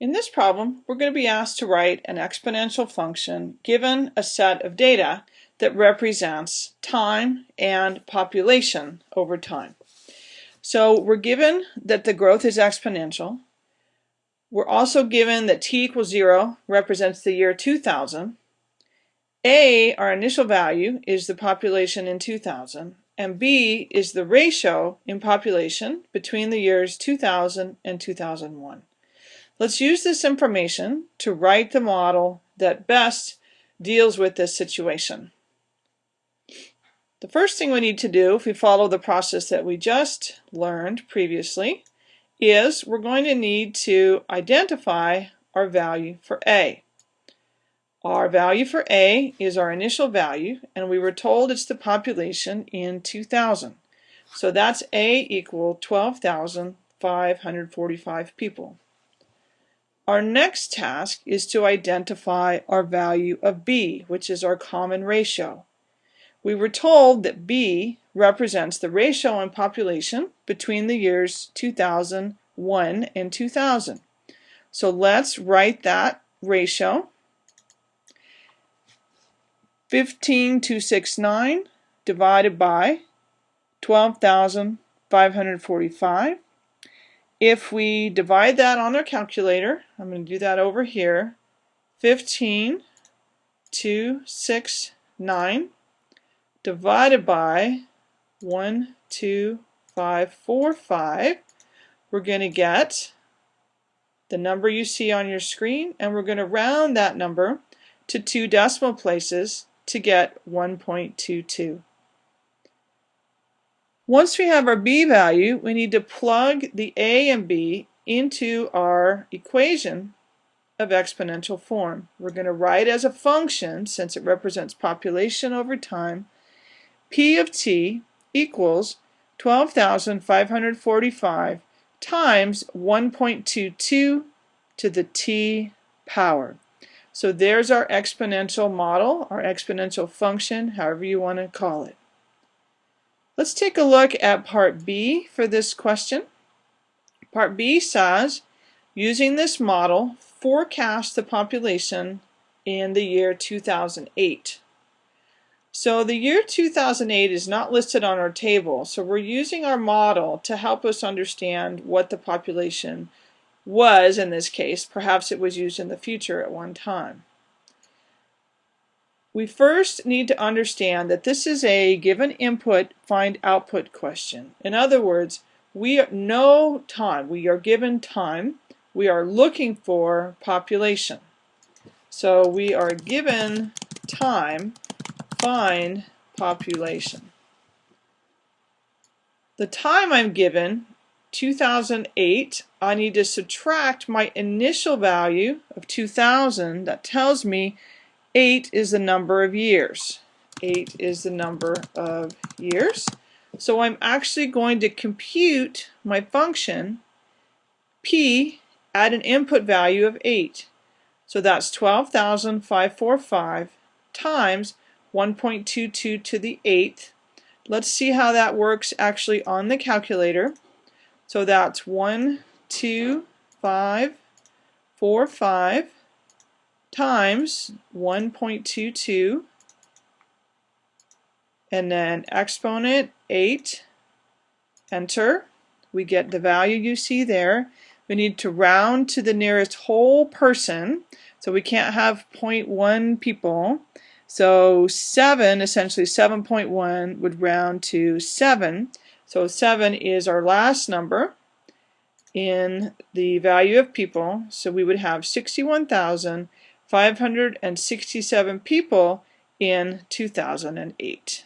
In this problem, we're going to be asked to write an exponential function given a set of data that represents time and population over time. So we're given that the growth is exponential. We're also given that t equals 0 represents the year 2000. A, our initial value, is the population in 2000, and B is the ratio in population between the years 2000 and 2001. Let's use this information to write the model that best deals with this situation. The first thing we need to do, if we follow the process that we just learned previously, is we're going to need to identify our value for A. Our value for A is our initial value, and we were told it's the population in 2000. So that's A equal 12,545 people. Our next task is to identify our value of b, which is our common ratio. We were told that b represents the ratio in population between the years 2001 and 2000. So let's write that ratio. 15269 divided by 12,545 if we divide that on our calculator, I'm going to do that over here, 15 2, 6, 9 divided by 1, 2, 5, 4, 5, we're going to get the number you see on your screen and we're going to round that number to two decimal places to get 1.22. Once we have our b value, we need to plug the a and b into our equation of exponential form. We're going to write as a function, since it represents population over time, p of t equals 12,545 times 1.22 to the t power. So there's our exponential model, our exponential function, however you want to call it. Let's take a look at part B for this question. Part B says, using this model, forecast the population in the year 2008. So the year 2008 is not listed on our table, so we're using our model to help us understand what the population was in this case. Perhaps it was used in the future at one time. We first need to understand that this is a given input find output question. In other words, we know time. We are given time. We are looking for population. So we are given time, find population. The time I'm given, 2008, I need to subtract my initial value of 2000. That tells me 8 is the number of years. 8 is the number of years. So I'm actually going to compute my function p at an input value of 8. So that's 12,545 times 1.22 to the 8th. Let's see how that works actually on the calculator. So that's 1, 2, 5, 4, 5 times 1.22 and then exponent 8 enter. We get the value you see there. We need to round to the nearest whole person so we can't have 0.1 people. So 7 essentially 7.1 would round to 7 so 7 is our last number in the value of people. So we would have 61,000 567 people in 2008.